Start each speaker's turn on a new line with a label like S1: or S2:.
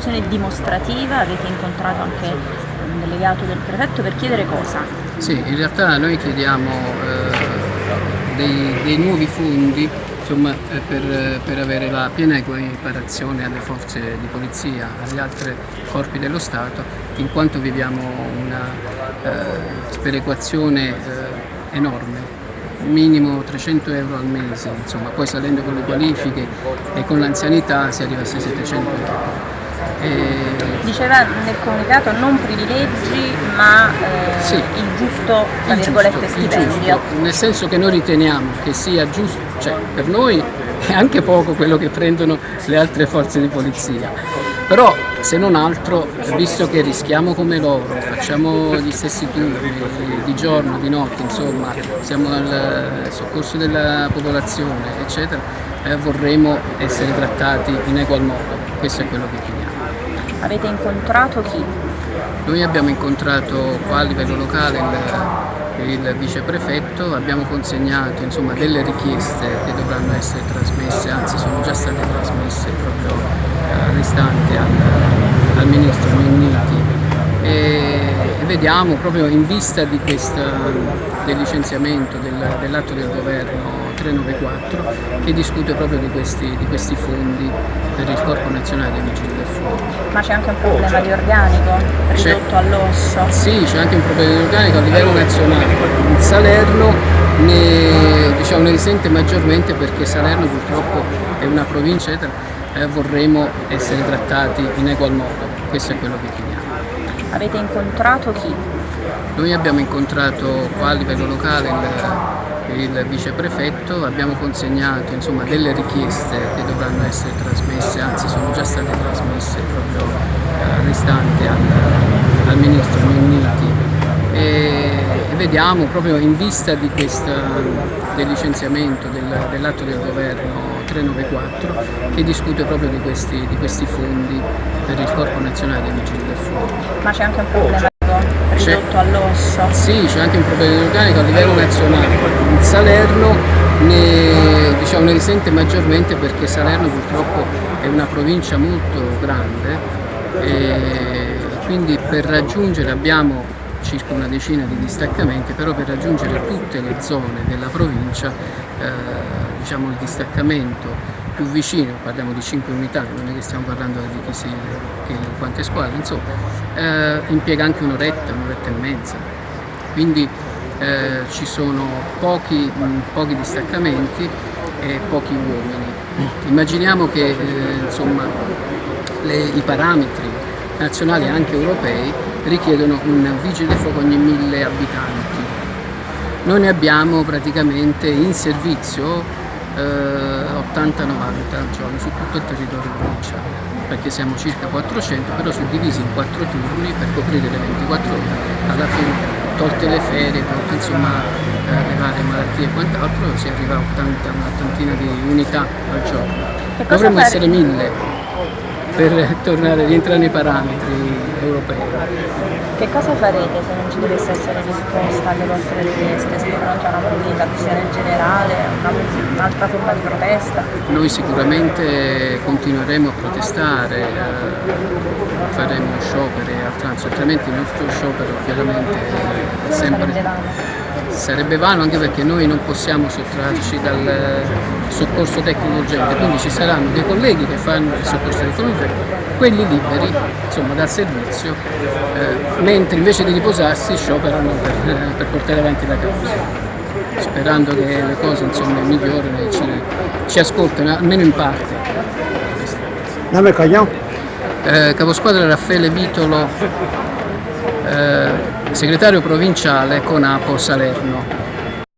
S1: un'operazione dimostrativa, avete incontrato anche un delegato del prefetto per chiedere cosa?
S2: Sì, in realtà noi chiediamo eh, dei, dei, nuovi fondi insomma, eh, per, per, avere la piena equiparazione alle forze di polizia, agli altri corpi dello Stato, in quanto viviamo una eh, sperequazione eh, enorme minimo 300 euro al mese, insomma, poi salendo con le qualifiche e con l'anzianità si arriva a 700 euro.
S1: E... Diceva nel comunicato non privilegi ma eh, sì, il giusto, tra virgolette, stipendio.
S2: nel senso che noi riteniamo che sia giusto, cioè per noi è anche poco quello che prendono le altre forze di polizia, però se non altro, visto che rischiamo come loro, facciamo gli stessi turni di giorno, di notte, insomma, siamo al soccorso della popolazione, eccetera, eh, vorremmo essere trattati in egual modo, questo è quello che chiediamo.
S1: Avete incontrato chi?
S2: Noi abbiamo incontrato qua a livello locale il, il viceprefetto, abbiamo consegnato insomma, delle richieste che dovranno essere trasmesse, anzi sono già state trasmesse proprio eh, restanti al, al ministro Minniti. E, e vediamo proprio in vista questa, del licenziamento del, dell'atto del governo 394 che discute proprio di questi, di questi fondi per il Corpo Nazionale dei Vigili del Fuoco.
S1: Ma c'è anche un problema di organico ridotto all'osso?
S2: Sì, c'è anche un problema di organico a livello nazionale. Il Salerno ne, diciamo, ne risente maggiormente perché Salerno purtroppo è una provincia e vorremmo essere trattati in egual modo, questo è quello che chiediamo.
S1: Avete incontrato chi?
S2: Noi abbiamo incontrato qua a livello locale il il viceprefetto, abbiamo consegnato insomma, delle richieste che dovranno essere trasmesse, anzi sono già state trasmesse proprio eh, restanti al, al ministro Minniti e, e, vediamo proprio in vista questa, del licenziamento del, dell'atto del governo 394 che discute proprio di questi, di questi fondi per il Corpo Nazionale dei Vigili del Fuoco.
S1: Ma c'è anche un problema ridotto all'osso?
S2: Sì, c'è anche un problema di organico a livello nazionale. Il Salerno ne, diciamo, ne, risente maggiormente perché Salerno purtroppo è una provincia molto grande e quindi per raggiungere abbiamo circa una decina di distaccamenti, però per raggiungere tutte le zone della provincia eh, diciamo, il distaccamento più vicino, parliamo di 5 unità, non è che stiamo parlando di chi si, che, quante squadre, insomma, eh, impiega anche un'oretta, un'oretta e mezza. Quindi eh, ci sono pochi, mh, pochi, distaccamenti e pochi uomini. Immaginiamo che eh, insomma, le, i parametri nazionali e anche europei richiedono un vigile fuoco ogni mille abitanti. Noi ne abbiamo praticamente in servizio eh, 80-90 al giorno su tutto il territorio provinciale perché siamo circa 400 però suddivisi in 4 turni per coprire le 24 ore. Alla fine tolte le ferie, tolte insomma eh, le varie malattie e quant'altro si arriva a 80, un'ottantina di unità al giorno. Dovremmo essere 1000 per tornare, rientrare nei parametri europei.
S1: Che cosa farete se non ci dovesse essere risposta alle vostre richieste? Siete pronti a una mobilitazione generale, un'altra forma di protesta?
S2: Noi sicuramente continueremo a protestare, eh, faremo scioperi a trans, altrimenti il nostro sciopero chiaramente è sempre sarebbe vano anche perché noi non possiamo sottrarci dal soccorso tecnico urgente, quindi ci saranno dei colleghi che fanno il soccorso tecnico urgente, quelli liberi insomma, dal servizio, eh, mentre invece di riposarsi scioperano per, per, portare avanti la causa. Sperando che le cose insomma, migliorino e ci, ci ascoltano, almeno in parte.
S3: Nome cognome?
S2: Eh, caposquadra Raffaele Vitolo, eh, segretario provinciale Conapo Salerno.